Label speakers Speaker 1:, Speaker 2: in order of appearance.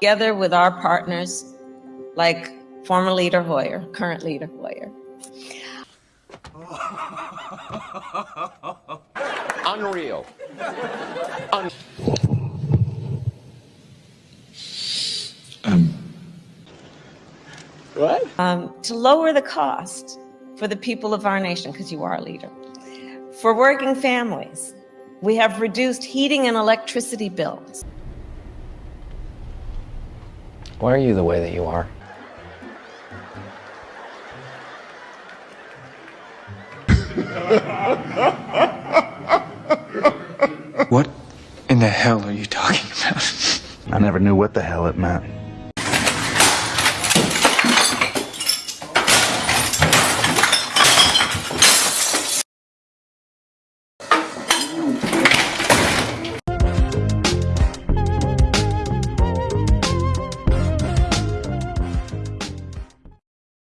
Speaker 1: together with our partners, like former leader Hoyer, current leader Hoyer.
Speaker 2: Unreal. Un-
Speaker 1: um, to lower the cost for the people of our nation, because you are a leader. For working families, we have reduced heating and electricity bills.
Speaker 3: Why are you the way that you are?
Speaker 4: what in the hell are you talking about?
Speaker 5: I never knew what the hell it meant.